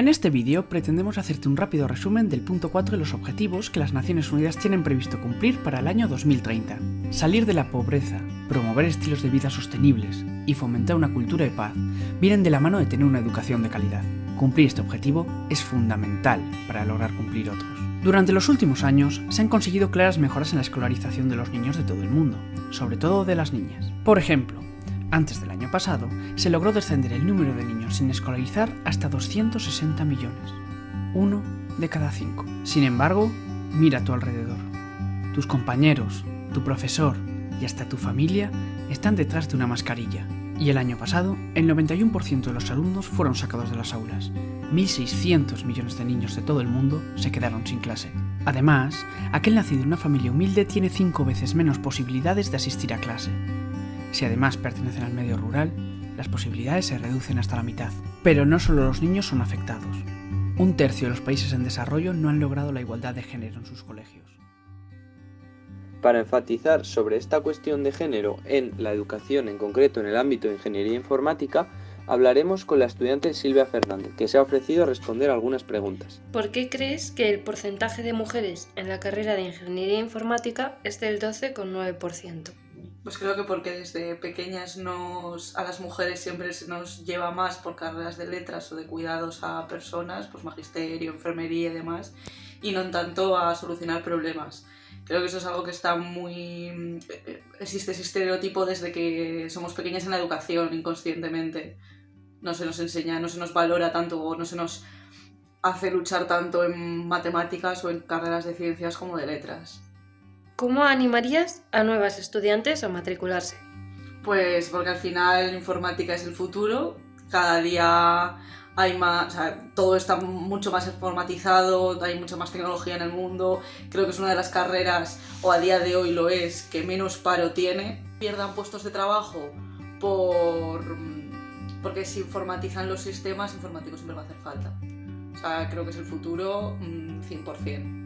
En este vídeo pretendemos hacerte un rápido resumen del punto 4 de los objetivos que las Naciones Unidas tienen previsto cumplir para el año 2030. Salir de la pobreza, promover estilos de vida sostenibles y fomentar una cultura de paz vienen de la mano de tener una educación de calidad. Cumplir este objetivo es fundamental para lograr cumplir otros. Durante los últimos años se han conseguido claras mejoras en la escolarización de los niños de todo el mundo, sobre todo de las niñas. Por ejemplo, antes del año pasado, se logró descender el número de niños sin escolarizar hasta 260 millones, uno de cada cinco. Sin embargo, mira a tu alrededor. Tus compañeros, tu profesor y hasta tu familia están detrás de una mascarilla. Y el año pasado, el 91% de los alumnos fueron sacados de las aulas. 1.600 millones de niños de todo el mundo se quedaron sin clase. Además, aquel nacido en una familia humilde tiene 5 veces menos posibilidades de asistir a clase. Si además pertenecen al medio rural, las posibilidades se reducen hasta la mitad. Pero no solo los niños son afectados. Un tercio de los países en desarrollo no han logrado la igualdad de género en sus colegios. Para enfatizar sobre esta cuestión de género en la educación, en concreto en el ámbito de ingeniería informática, hablaremos con la estudiante Silvia Fernández, que se ha ofrecido a responder algunas preguntas. ¿Por qué crees que el porcentaje de mujeres en la carrera de ingeniería informática es del 12,9%? Pues creo que porque desde pequeñas nos, a las mujeres siempre se nos lleva más por carreras de letras o de cuidados a personas, pues magisterio, enfermería y demás, y no tanto a solucionar problemas. Creo que eso es algo que está muy... existe ese estereotipo desde que somos pequeñas en la educación, inconscientemente. No se nos enseña, no se nos valora tanto o no se nos hace luchar tanto en matemáticas o en carreras de ciencias como de letras. ¿Cómo animarías a nuevas estudiantes a matricularse? Pues porque al final informática es el futuro, cada día hay más, o sea, todo está mucho más informatizado, hay mucha más tecnología en el mundo, creo que es una de las carreras, o a día de hoy lo es, que menos paro tiene. Pierdan puestos de trabajo por porque si informatizan los sistemas, informáticos siempre va a hacer falta. O sea, creo que es el futuro 100%. Mm,